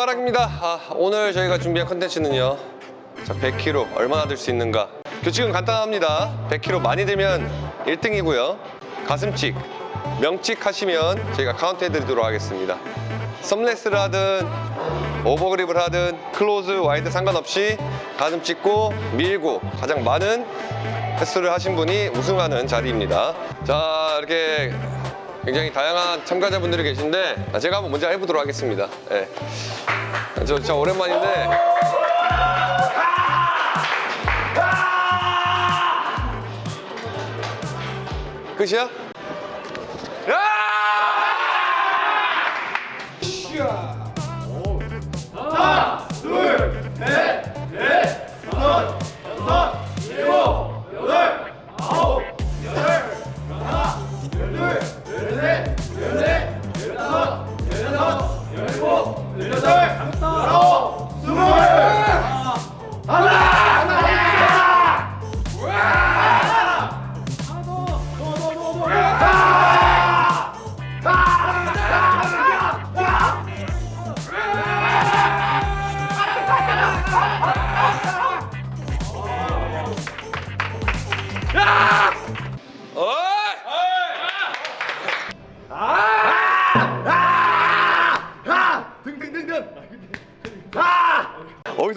바랍니다. 아, 오늘 저희가 준비한 컨텐츠는요. 자, 100kg 얼마나 들 수 있는가? 규칙은 간단합니다. 100kg 많이 들면 1등이고요. 가슴찍, 명찍 하시면 저희가 카운트 해드리도록 하겠습니다. thumbless를 하든 overgrip을 하든 close, wide 상관없이 가슴 찍고 밀고 가장 많은 횟수를 하신 분이 우승하는 자리입니다. 자 이렇게 굉장히 다양한 참가자분들이 계신데 제가 한번 먼저 해보도록 하겠습니다. 예. 저 진짜 오랜만인데 끝이야?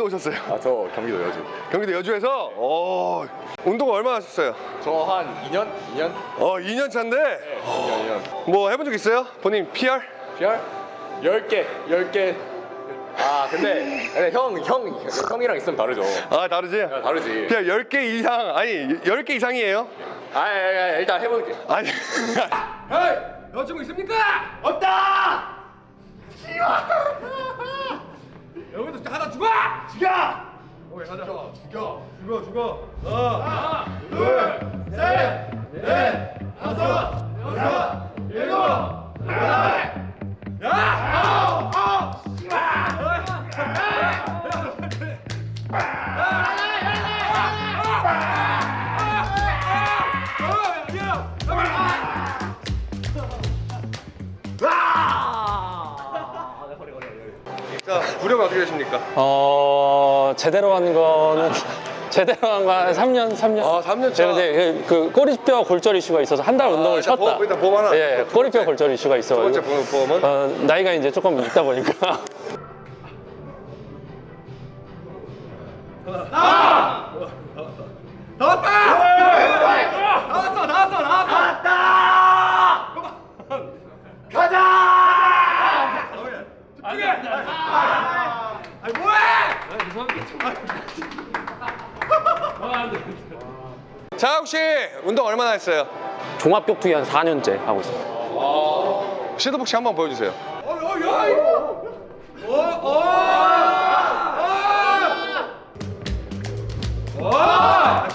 어디서 오셨어요? 아, 저 경기도 여주. 경기도 여주에서 어, 운동 얼마나 하셨어요? 저 한 2년? 2년? 어 2년 차인데 2년, 2년. 뭐 해본 적 있어요? 본인 PR? PR? 10개, 10개. 아, 근데, 근데 형, 형, 형이랑 있으면 다르죠. 아 다르지? 아, 다르지. PR 10개 이상 아니 10개 이상이에요? 아, 아, 아, 일단 해볼게. 아니 헤이! 여자친구 있습니까? 없다! 하나 죽어! 죽여! 오케이 가자 죽여 죽여 죽여 하나 둘 셋, 넷, 다섯, 여섯, 구력 어떻게 되십니까? 어 제대로 한 거는 제대로 한 거 한 3년 3년. 아, 3년 차. 제가 이제 그 꼬리뼈 골절 이슈가 있어서 한 달 운동을 일단 쉬었다. 보험, 일단 보험 하나. 예, 꼬리뼈 골절 이슈가 두 번째 있어가지고. 보험- 보험은? 어, 나이가 이제 조금 있다 보니까. 나왔다! 나왔어 나왔어 나왔다! 나왔다! 가자! 집중해! 아니 뭐해! 운동 얼마나 했어요? 종합격투기 한 4년째 하고 있어요. 시도복싱 한번 보여주세요 어, 어! 어, 어! 어! 와!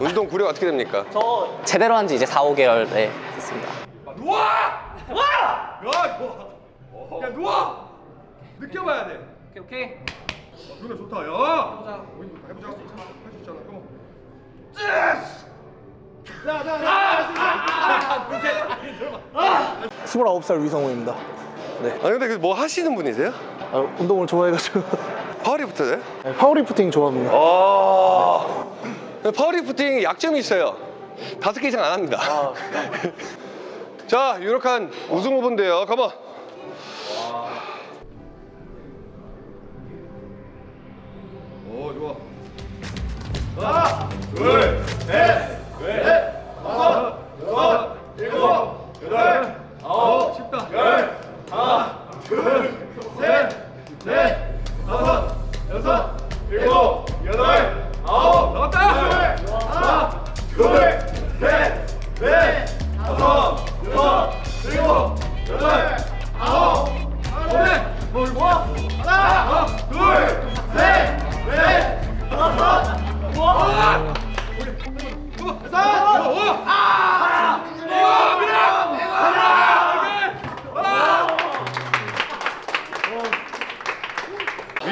운동 구력 어떻게 됩니까? 저 제대로 한 지 이제 4, 5개월 네, 됐습니다. 누워! 와! 야, 누워! 야, 누워! 느껴봐야 돼. 오케이, 오케이. 어, 누나 좋다, 야! 해보자. 해보자. 할수 있잖아, 그럼. 쯔스! 자, 자, 자, 둘, 셋. 29살 위성우입니다. 아니 근데 뭐 하시는 분이세요? 아, 운동을 좋아해가지고 파워리프터네? 네, 파워리프팅 좋아합니다. 아 파워리프팅 약점이 있어요. 다섯 개 이상 안 합니다. 자 유력한 우승 후보인데요. 가만 오, 좋아. 하나, 둘, 셋,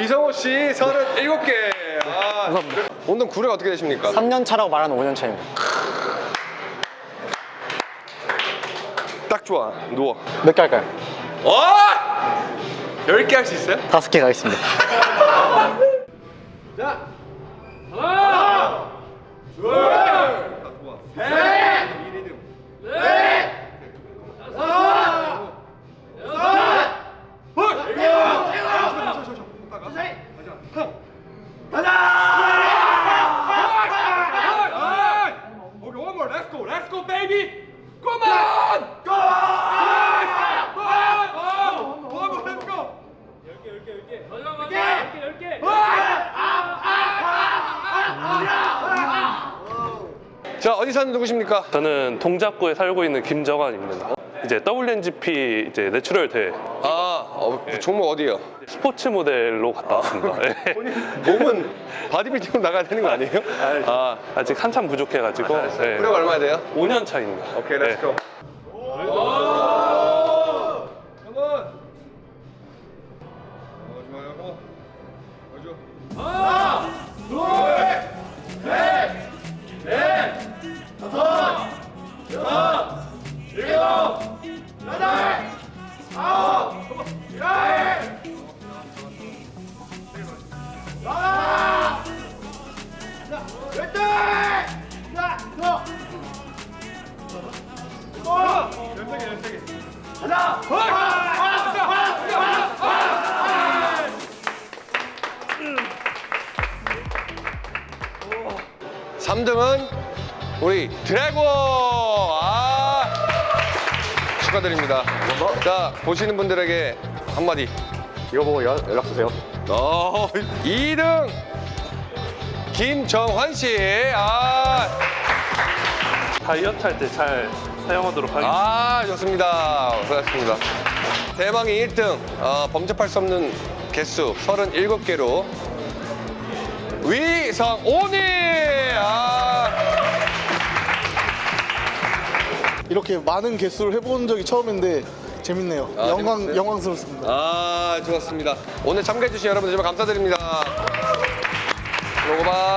이성호 씨 37개. 아, 감사합니다. 운동 구력 어떻게 되십니까? 3년 차라고 말하는 5년 차입니다. 딱 좋아. 누워. 몇 개 할까요? 어! 10개 할 수 있어요? 5개 가겠습니다. 자. Let's go, baby. Come on. Go on. One more. Let's go. 자, 어디 사는 누구십니까? 저는 동작구에 살고 있는 김정환입니다. 이제 WNGP 이제 내추럴 대회 아, 어, 네. 종목 어디요? 스포츠 모델로 갔다 왔습니다. 네. 몸은 바디빌딩으로 나가야 되는 거 아니에요? 아, 아 아직 한참 부족해가지고. 아, 네. 예. 구력 얼마 돼요? 5년 차입니다. 오케이, let's go. 다섯, 여섯, 일곱, 여덟, 아홉 3등은 우리 드래곤! 아 축하드립니다. 자, 보시는 분들에게 한마디. 이거 보고 연, 연락 주세요. 어, 2등 김정환 씨. 아, 다이어트 할 때 잘 사용하도록 하겠습니다. 아 좋습니다. 수고하셨습니다. 대망의 1등 어, 범접할 수 없는 개수 37개로 위성오니. 아, 이렇게 많은 개수를 해본 적이 처음인데 재밌네요. 아, 영광, 영광스럽습니다. 아, 좋았습니다. 오늘 참가해주신 여러분 정말 감사드립니다. 로고바.